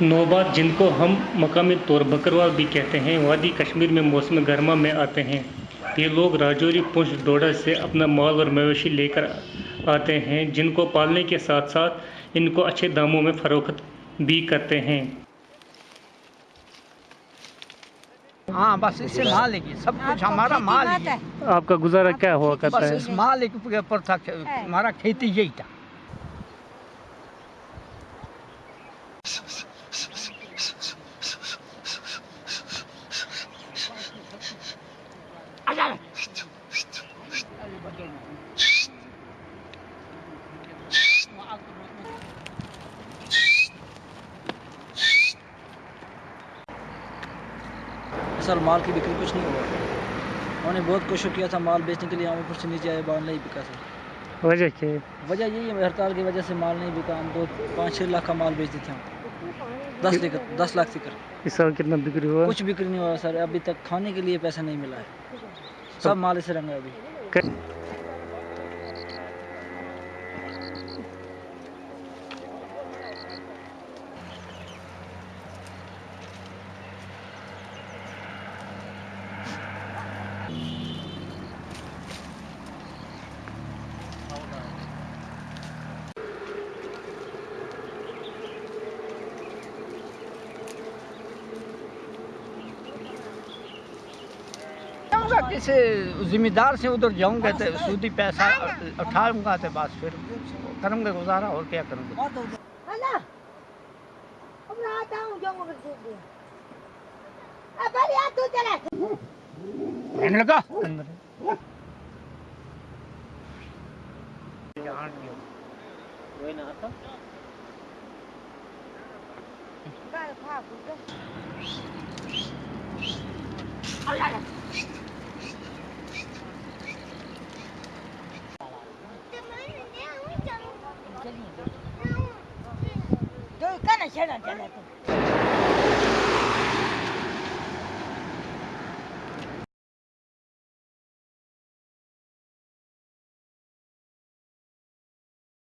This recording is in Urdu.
نوبات جن کو ہم مقامی طور بکروال بھی کہتے ہیں وادی کشمیر میں موسم گرما میں آتے ہیں۔ یہ لوگ راجوری پونچھ ڈوڈا سے اپنا مال اور مویشی لے کر آتے ہیں جن کو پالنے کے ساتھ ساتھ ان کو اچھے داموں میں فروخت بھی کرتے ہیں۔ ہاں بس اس سے مال ہے سب کچھ ہمارا مال ہے؟ آپ کا گزارا کیا ہوا کرتا بس ہے؟ اس مال کے اوپر تھا ہمارا کھیتی یہی تھا۔ اصل مال کی بکری کچھ نہیں ہوا۔ انہوں نے بہت کوشش کیا تھا مال بیچنے کے لیے ہم اوپر سے نیچے آئے مال نہیں بکا سر۔ وجہ کیا؟ وجہ یہی ہے ہڑتال کی وجہ سے مال نہیں بکا۔ ہم دو پانچ چھ لاکھ کا مال بیچ دیتے ہم۔ دس لیکر دس لاکھ تک اس سال کتنا بکری ہوا؟ کچھ بکری نہیں ہوا سر ابھی تک کھانے کے لیے پیسہ نہیں ملا ہے۔ سب مال سے رنگ ہے ابھی۔ کسی ذمہ دار سے ادھر جاؤں گا تو سودی پیسہ اٹھاؤں گا تو بس پھر کروں گا گزارا اور کیا کروں گا؟ Ana. Ông 干了前两天的。